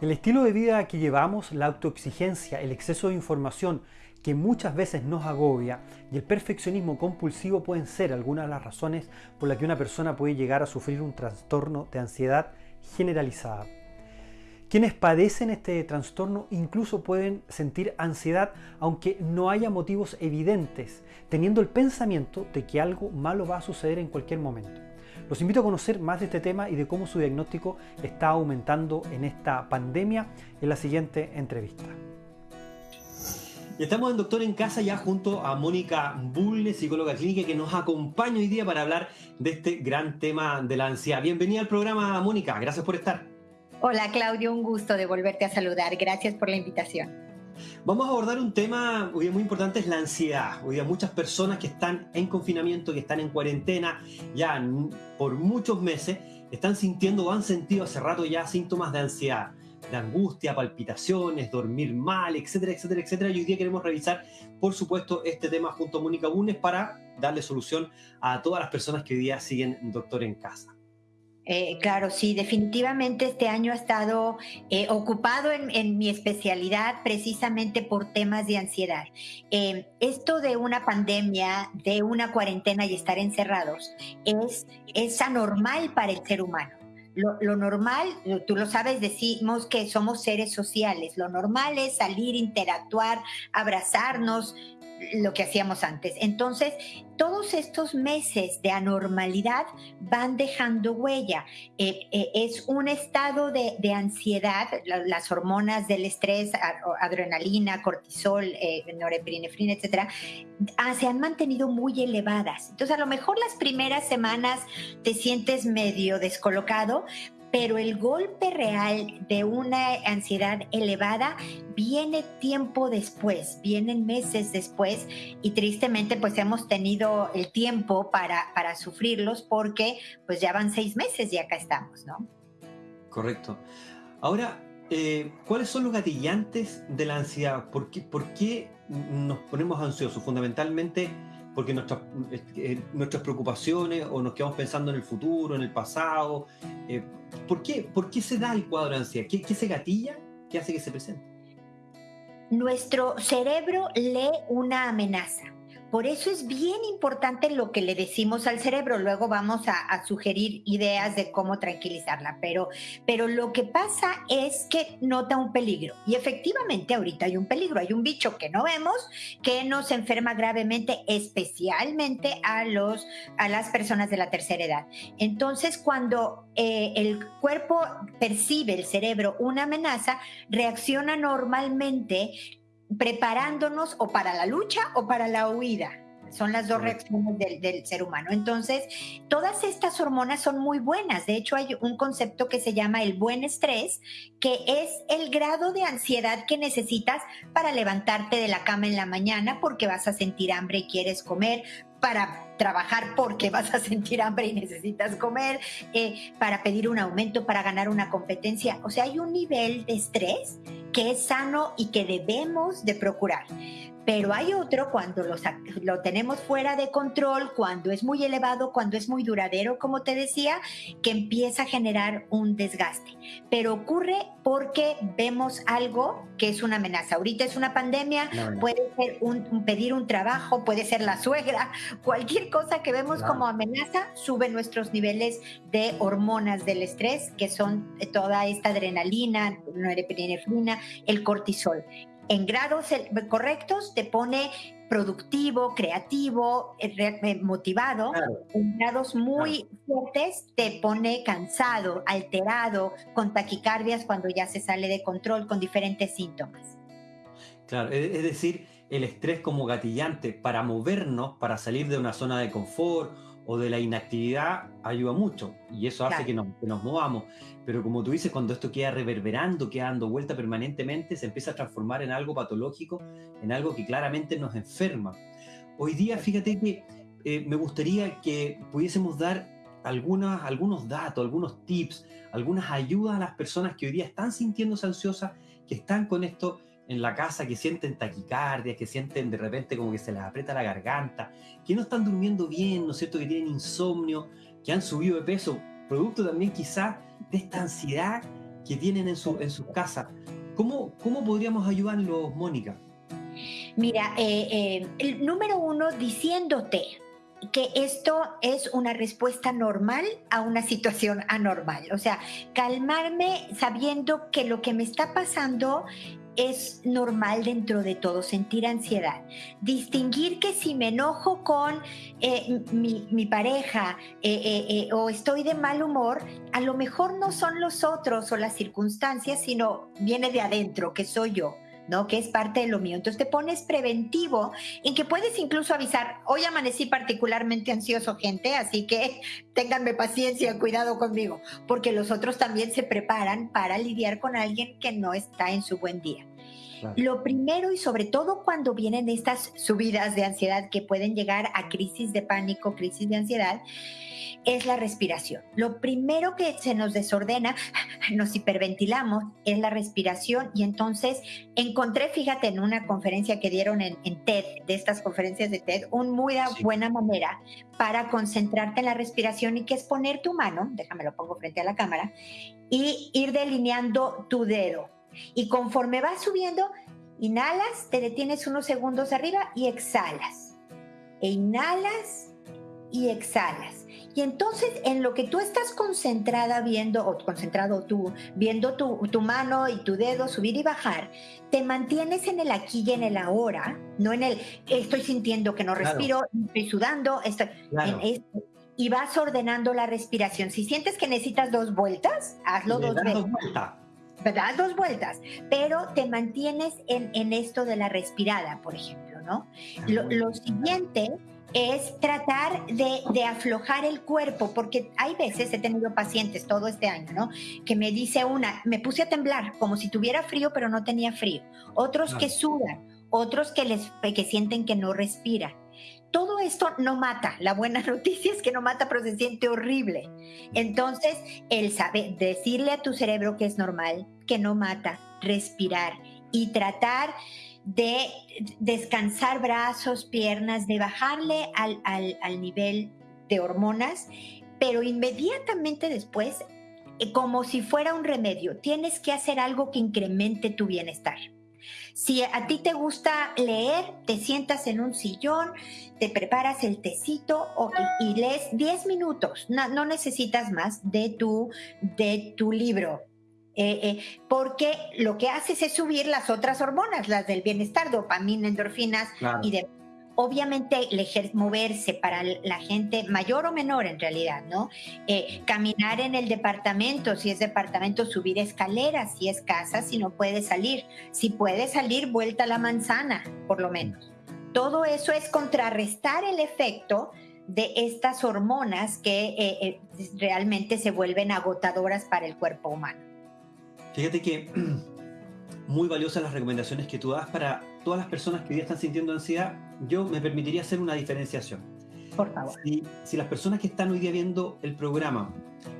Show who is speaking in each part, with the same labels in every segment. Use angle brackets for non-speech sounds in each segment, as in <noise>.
Speaker 1: El estilo de vida que llevamos, la autoexigencia, el exceso de información que muchas veces nos agobia y el perfeccionismo compulsivo pueden ser algunas de las razones por las que una persona puede llegar a sufrir un trastorno de ansiedad generalizada. Quienes padecen este trastorno incluso pueden sentir ansiedad aunque no haya motivos evidentes, teniendo el pensamiento de que algo malo va a suceder en cualquier momento. Los invito a conocer más de este tema y de cómo su diagnóstico está aumentando en esta pandemia en la siguiente entrevista.
Speaker 2: Y estamos en Doctor en Casa ya junto a Mónica Bulle, psicóloga clínica, que nos acompaña hoy día para hablar de este gran tema de la ansiedad. Bienvenida al programa, Mónica. Gracias por estar.
Speaker 3: Hola, Claudio. Un gusto de volverte a saludar. Gracias por la invitación.
Speaker 2: Vamos a abordar un tema hoy muy importante, es la ansiedad. Hoy día muchas personas que están en confinamiento, que están en cuarentena ya por muchos meses, están sintiendo o han sentido hace rato ya síntomas de ansiedad, de angustia, palpitaciones, dormir mal, etcétera, etcétera, etcétera. Y hoy día queremos revisar, por supuesto, este tema junto a Mónica Bunes para darle solución a todas las personas que hoy día siguen Doctor en Casa.
Speaker 3: Eh, claro, sí, definitivamente este año ha estado eh, ocupado en, mi especialidad precisamente por temas de ansiedad. Eh, esto de una pandemia, de una cuarentena y estar encerrados es, anormal para el ser humano. Lo, normal, tú lo sabes, decimos que somos seres sociales. Lo normal es salir, interactuar, abrazarnos, lo que hacíamos antes. Entonces, todos estos meses de anormalidad van dejando huella. Eh, eh, es un estado de, ansiedad, las hormonas del estrés, adrenalina, cortisol, eh, norepinefrina, etcétera, ah, se han mantenido muy elevadas. Entonces, a lo mejor las primeras semanas te sientes medio descolocado, pero el golpe real de una ansiedad elevada viene tiempo después, vienen meses después y tristemente pues hemos tenido el tiempo para, para sufrirlos porque pues ya van seis meses y acá estamos, ¿no?
Speaker 2: Correcto. Ahora, eh, ¿cuáles son los gatillantes de la ansiedad? ¿Por qué, ¿Por qué nos ponemos ansiosos? Fundamentalmente porque nuestras, eh, nuestras preocupaciones o nos quedamos pensando en el futuro, en el pasado. Eh, ¿por, qué, ¿Por qué se da el cuadro de ansiedad? ¿Qué, ¿Qué se gatilla? ¿Qué hace que se presente?
Speaker 3: Nuestro cerebro lee una amenaza por eso es bien importante lo que le decimos al cerebro. Luego vamos a, sugerir ideas de cómo tranquilizarla. Pero, pero lo que pasa es que nota un peligro. Y efectivamente ahorita hay un peligro. Hay un bicho que no vemos que nos enferma gravemente, especialmente a, los, a las personas de la tercera edad. Entonces, cuando eh, el cuerpo percibe, el cerebro, una amenaza, reacciona normalmente preparándonos o para la lucha o para la huida. Son las dos reacciones del, ser humano. Entonces, todas estas hormonas son muy buenas. De hecho, hay un concepto que se llama el buen estrés, que es el grado de ansiedad que necesitas para levantarte de la cama en la mañana porque vas a sentir hambre y quieres comer, para trabajar porque <laughs> vas a sentir hambre y necesitas comer, eh, para pedir un aumento, para ganar una competencia. O sea, hay un nivel de estrés que es sano y que debemos de procurar pero hay otro cuando lo tenemos fuera de control, cuando es muy elevado, cuando es muy duradero, como te decía, que empieza a generar un desgaste. Pero ocurre porque vemos algo que es una amenaza. Ahorita es una pandemia, puede ser un, pedir un trabajo, puede ser la suegra, <laughs> cualquier cosa que vemos como amenaza sube nuestros niveles de hormonas del estrés, que son toda esta adrenalina, norepinefrina, el cortisol en grados correctos te pone productivo, creativo, eh, eh, motivado. En grados muy fuertes te pone cansado, alterado, con taquicardias cuando ya se sale de control, con diferentes síntomas.
Speaker 2: Claro, es decir, el estrés como gatillante para movernos, para salir de una zona de confort o de la inactividad ayuda mucho y eso hace que, nos, movamos. Pero como tú dices, cuando esto queda reverberando, queda dando vuelta permanentemente, se empieza a transformar en algo patológico, en algo que claramente nos enferma. Hoy día, fíjate que eh, me gustaría que pudiésemos dar algunas, algunos datos, algunos tips, algunas ayudas a las personas que hoy día están sintiéndose ansiosas, que están con esto en la casa que sienten taquicardia, que sienten de repente como que se les aprieta la garganta, que no están durmiendo bien, ¿no es cierto?, que tienen insomnio, que han subido de peso, producto también quizás de esta ansiedad que tienen en, su, en sus casas. ¿Cómo, ¿Cómo podríamos ayudarlos, Mónica?
Speaker 3: Mira, eh, eh, el número uno, diciéndote que esto es una respuesta normal a una situación anormal. O sea, calmarme sabiendo que lo que me está pasando es normal dentro de todo sentir ansiedad. Distinguir que si me enojo con eh, mi, pareja o estoy de mal humor, a lo mejor no son los otros o las circunstancias, sino viene de adentro, que soy yo. ¿No? Que es parte de lo mío. Entonces te pones preventivo en que puedes incluso avisar, hoy amanecí particularmente ansioso, gente, así que <laughs> ténganme paciencia, cuidado conmigo, porque los otros también se preparan para lidiar con alguien que no está en su buen día. Lo primero y sobre todo cuando vienen estas subidas de ansiedad que pueden llegar a crisis de pánico, crisis de ansiedad, es la respiración. Lo primero que se nos desordena, <laughs> nos hiperventilamos, es la respiración y entonces encontré, fíjate, en una conferencia que dieron en, TED, de estas conferencias de TED, una muy buena manera para concentrarte en la respiración y que es poner tu mano, déjame lo pongo frente a la cámara, y ir delineando tu dedo. Y conforme vas subiendo, inhalas, te detienes unos segundos arriba y exhalas. E inhalas y exhalas. Y entonces en lo que tú estás concentrada viendo, o concentrado tú, viendo tu, mano y tu dedo subir y bajar, te mantienes en el aquí y en el ahora, no en el estoy sintiendo que no respiro, estoy sudando, estoy, y vas ordenando la respiración. Si sientes que necesitas dos vueltas, hazlo dos veces. Dos vueltas. ¿Verdad? Dos vueltas. Pero te mantienes en, esto de la respirada, por ejemplo, ¿no? Lo, lo siguiente es tratar de, aflojar el cuerpo, porque hay veces, he tenido pacientes todo este año, ¿no? Que me dice una, me puse a temblar como si tuviera frío, pero no tenía frío. Otros que sudan, otros que, les, que sienten que no respiran. Todo esto no mata. La buena <laughs> noticia es que no mata, pero se siente horrible. Entonces, el saber, decirle a tu cerebro que es normal, que no mata, respirar y tratar de descansar brazos, piernas, de bajarle al, nivel de hormonas, pero inmediatamente después, eh, como si fuera un remedio, tienes que hacer algo que incremente tu bienestar. Si a ti te gusta leer, te sientas en un sillón, te preparas el tecito y, lees 10 minutos, no, no, necesitas más de tu, de tu libro. Eh, eh, porque lo que haces es subir las otras hormonas, las del bienestar, dopamina, endorfinas y de obviamente moverse para la gente mayor o menor en realidad, ¿no? Eh, caminar en el departamento, si es departamento, subir escaleras, si es casa, si no puede salir, si puede salir, vuelta a la manzana, por lo menos. Todo eso es contrarrestar el efecto de estas hormonas que realmente se vuelven agotadoras para el cuerpo humano.
Speaker 2: Fíjate que <clears throat> muy valiosas las recomendaciones que tú das para todas las personas que hoy día están sintiendo ansiedad. Yo me permitiría hacer una diferenciación.
Speaker 3: Por favor.
Speaker 2: Si, las personas que están hoy día viendo el programa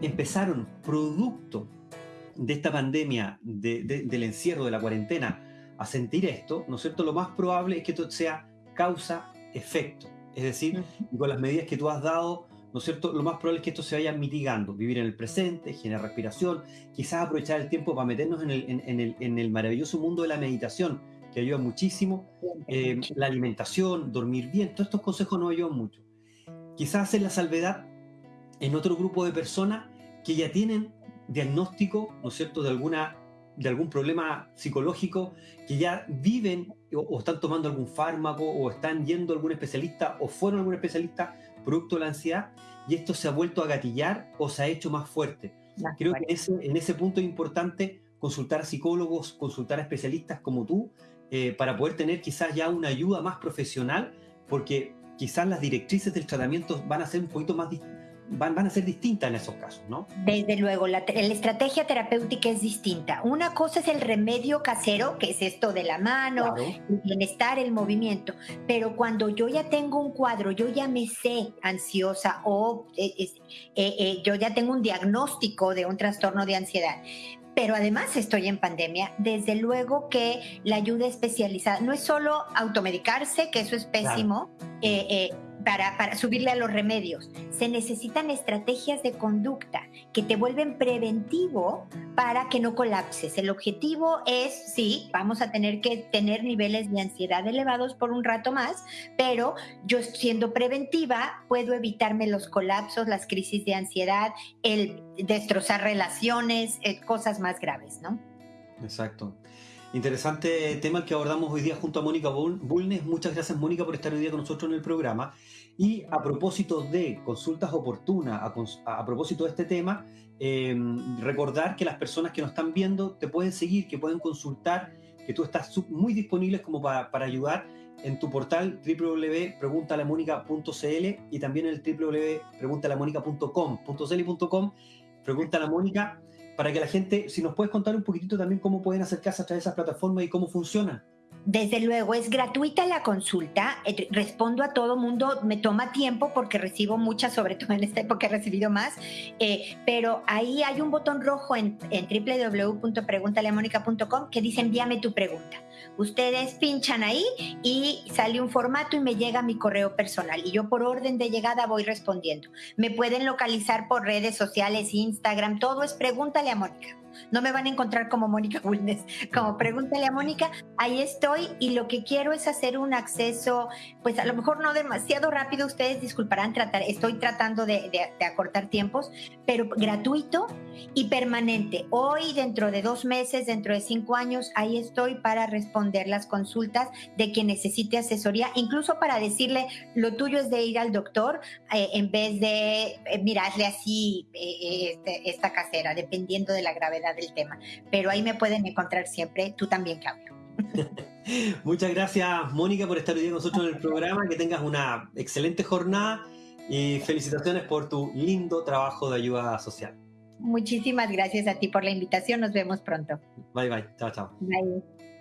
Speaker 2: empezaron producto de esta pandemia, del encierro, de la cuarentena, a sentir esto, ¿no es cierto? Lo más probable es que esto sea causa-efecto. Es decir, con las medidas que tú has dado, ¿no es cierto? Lo más probable es que esto se vaya mitigando, vivir en el presente, generar respiración, quizás aprovechar el tiempo para meternos en el, maravilloso mundo de la meditación, que ayuda muchísimo, eh, la alimentación, dormir bien, todos estos consejos nos ayudan mucho. Quizás hacer la salvedad en otro grupo de personas que ya tienen diagnóstico, ¿no es cierto?, de alguna de algún problema psicológico, que ya viven o, o, están tomando algún fármaco o están yendo a algún especialista o fueron a algún especialista producto de la ansiedad y esto se ha vuelto a gatillar o se ha hecho más fuerte. Creo que en ese punto es importante consultar a psicólogos, consultar a especialistas como tú, eh, para poder tener quizás ya una ayuda más profesional, porque quizás las directrices del tratamiento van a ser un poquito más, van, van a ser distintas en esos casos, ¿no?
Speaker 3: Desde luego, la, estrategia terapéutica es distinta. Una cosa es el remedio casero, que es esto de la mano, el bienestar, el movimiento, pero cuando yo ya tengo un cuadro, yo ya me sé ansiosa o eh, eh, eh, yo ya tengo un diagnóstico de un trastorno de ansiedad, pero además estoy en pandemia, desde luego que la ayuda especializada no es solo automedicarse, que eso es pésimo, para, para, subirle a los remedios. Se necesitan estrategias de conducta que te vuelven preventivo para que no colapses. El objetivo es, sí, vamos a tener que tener niveles de ansiedad elevados por un rato más, pero yo siendo preventiva puedo evitarme los colapsos, las crisis de ansiedad, el destrozar relaciones, eh, cosas más graves, ¿no?
Speaker 2: Exacto. Interesante tema que abordamos hoy día junto a Mónica Bulnes. Muchas gracias, Mónica, por estar hoy día con nosotros en el programa. Y a propósito de consultas oportunas, a, propósito de este tema, em, recordar que las personas que nos están viendo te pueden seguir, que pueden consultar, que tú estás muy disponible como para, para ayudar en tu portal www.preguntalamónica.cl y también en el www.preguntalamónica.com.cl y .com. Pregunta a la Mónica para que la gente, si nos puedes contar un poquitito también cómo pueden acercarse a través de esas plataformas y cómo funcionan.
Speaker 3: Desde luego, es gratuita la consulta, eh, respondo a todo mundo, me toma tiempo porque recibo muchas, sobre todo en esta época he recibido más, eh, pero ahí hay un botón rojo en, en www.preguntaleamónica.com que dice envíame tu pregunta. Ustedes pinchan ahí y sale un formato y me llega mi correo personal y yo por orden de llegada voy respondiendo. Me pueden localizar por redes sociales, Instagram, todo es pregúntale a Mónica. No me van a encontrar como Mónica Bulnes, como pregúntale a Mónica, ahí estoy y lo que quiero es hacer un acceso, pues a lo mejor no demasiado rápido, ustedes disculparán, tratar, estoy tratando de, acortar tiempos, pero gratuito y permanente. Hoy, dentro de dos meses, dentro de cinco años, ahí estoy para responder las consultas de quien necesite asesoría, incluso para decirle, lo tuyo es de ir al doctor eh, en vez de eh, mirarle así eh, este, esta casera, dependiendo de la gravedad del tema. Pero ahí me pueden encontrar siempre, tú también, Claudio. <laughs>
Speaker 2: Muchas gracias, Mónica, por estar hoy con nosotros en el programa. Que tengas una excelente jornada y felicitaciones por tu lindo trabajo de ayuda social.
Speaker 3: Muchísimas gracias a ti por la invitación. Nos vemos pronto.
Speaker 2: Bye, bye. Chao, chao. Bye.